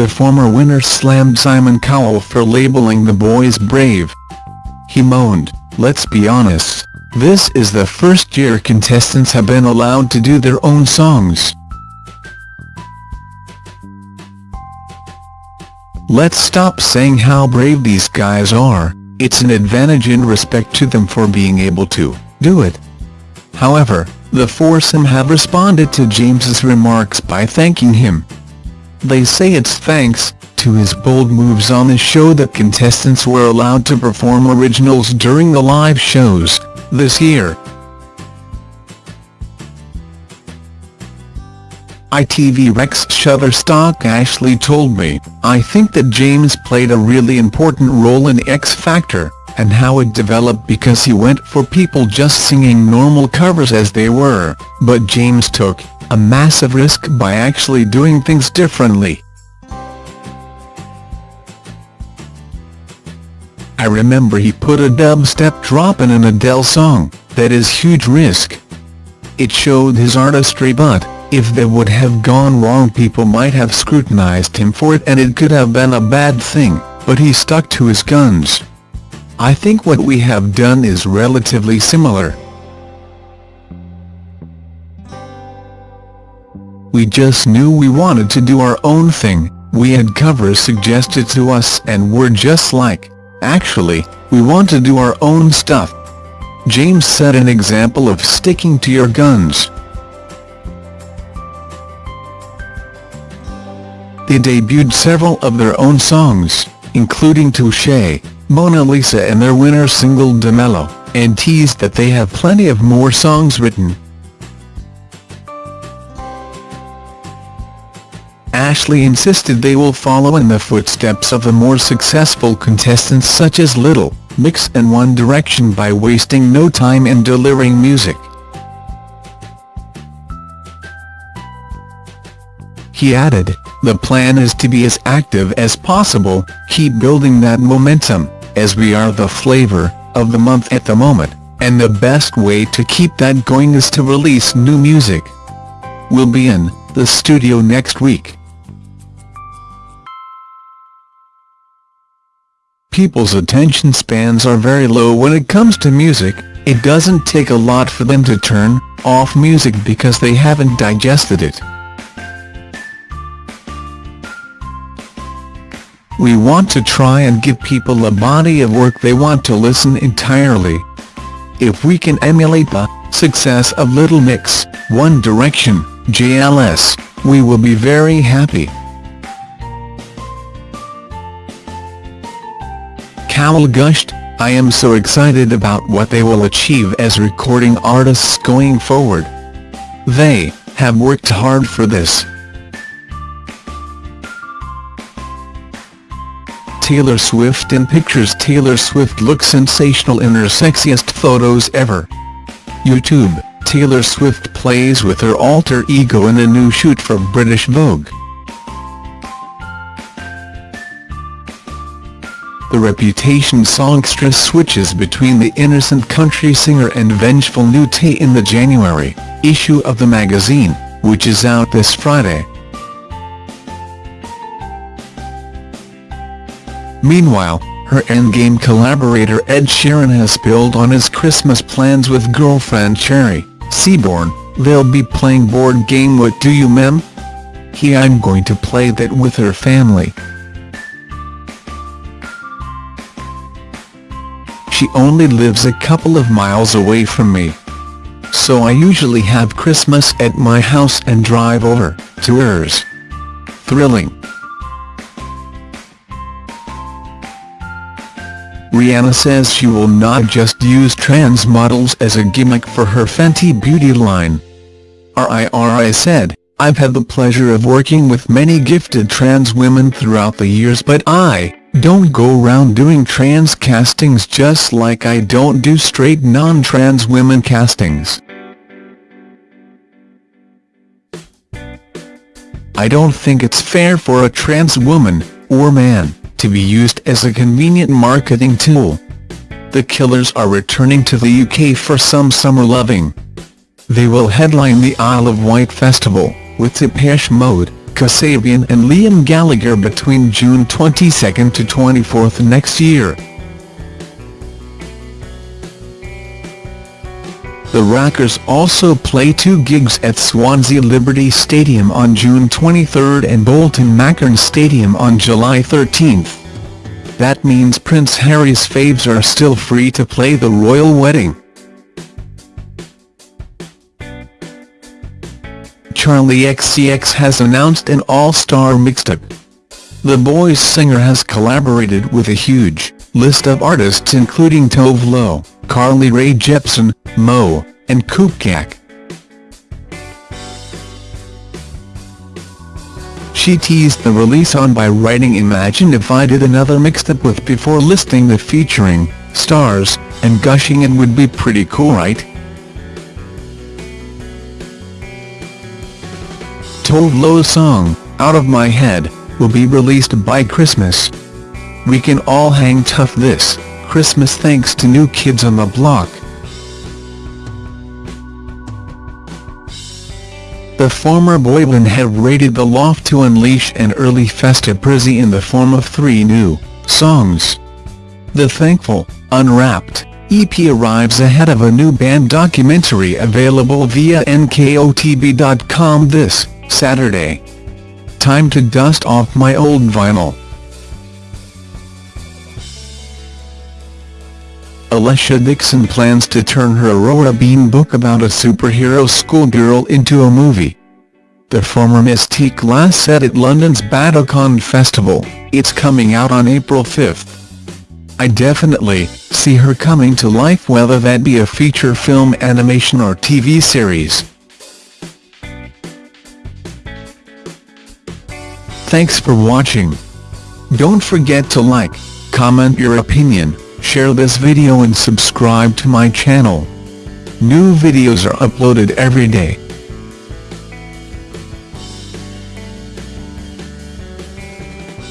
the former winner slammed Simon Cowell for labeling the boys brave. He moaned, let's be honest, this is the first year contestants have been allowed to do their own songs. Let's stop saying how brave these guys are, it's an advantage in respect to them for being able to do it. However, the foursome have responded to James's remarks by thanking him. They say it's thanks to his bold moves on the show that contestants were allowed to perform originals during the live shows this year. ITV Rex Shutterstock Ashley told me, I think that James played a really important role in X Factor, and how it developed because he went for people just singing normal covers as they were, but James took a massive risk by actually doing things differently. I remember he put a dubstep drop in an Adele song, that is huge risk. It showed his artistry but, if that would have gone wrong people might have scrutinized him for it and it could have been a bad thing, but he stuck to his guns. I think what we have done is relatively similar. We just knew we wanted to do our own thing, we had covers suggested to us and we're just like, actually, we want to do our own stuff. James set an example of sticking to your guns. They debuted several of their own songs, including Touche, Mona Lisa and their winner single Dimelo, and teased that they have plenty of more songs written. Ashley insisted they will follow in the footsteps of the more successful contestants such as Little Mix and One Direction by wasting no time in delivering music. He added, the plan is to be as active as possible, keep building that momentum, as we are the flavor of the month at the moment, and the best way to keep that going is to release new music. We'll be in the studio next week. People's attention spans are very low when it comes to music, it doesn't take a lot for them to turn off music because they haven't digested it. We want to try and give people a body of work they want to listen entirely. If we can emulate the success of Little Mix, One Direction, JLS, we will be very happy. Cowell gushed, I am so excited about what they will achieve as recording artists going forward. They have worked hard for this. Taylor Swift in pictures Taylor Swift looks sensational in her sexiest photos ever. YouTube, Taylor Swift plays with her alter ego in a new shoot for British Vogue. The Reputation songstress switches between the innocent country singer and vengeful new Nutty in the January issue of the magazine, which is out this Friday. Meanwhile, her Endgame collaborator Ed Sheeran has spilled on his Christmas plans with girlfriend Cherry Seaborn, they'll be playing board game What Do You Meme? He I'm going to play that with her family. She only lives a couple of miles away from me. So I usually have Christmas at my house and drive over to hers. Thrilling. Rihanna says she will not just use trans models as a gimmick for her Fenty Beauty line. RIRI said, I've had the pleasure of working with many gifted trans women throughout the years but I don't go around doing trans castings just like I don't do straight non-trans women castings. I don't think it's fair for a trans woman, or man, to be used as a convenient marketing tool. The Killers are returning to the UK for some summer loving. They will headline the Isle of Wight Festival, with Depeche Mode, Kasabian and Liam Gallagher between June 22 to 24 next year. The Rockers also play two gigs at Swansea Liberty Stadium on June 23 and Bolton Macron Stadium on July 13. That means Prince Harry's faves are still free to play the royal wedding. Charli XCX has announced an all-star mixtape. The boy's singer has collaborated with a huge list of artists including Tove Lo, Carly Rae Jepsen, Mo, and CupcakKe. She teased the release on by writing Imagine if I did another mixtape with before listing the featuring stars, and gushing it would be pretty cool right? Tove Lo's song, Out of My Head, will be released by Christmas. We can all hang tough this Christmas thanks to New Kids on the Block. The former boyband have raided the loft to unleash an early festive prizzy in the form of three new songs. The Thankful, Unwrapped, EP arrives ahead of a new band documentary available via nkotb.com this Saturday. Time to dust off my old vinyl. Alesha Dixon plans to turn her Aurora Bean book about a superhero schoolgirl into a movie. The former Mis-Teeq last said at London's Battlecon Festival, it's coming out on April 5. I definitely see her coming to life whether that be a feature film animation or TV series. Thanks for watching. Don't forget to like, comment your opinion, share this video and subscribe to my channel. New videos are uploaded every day.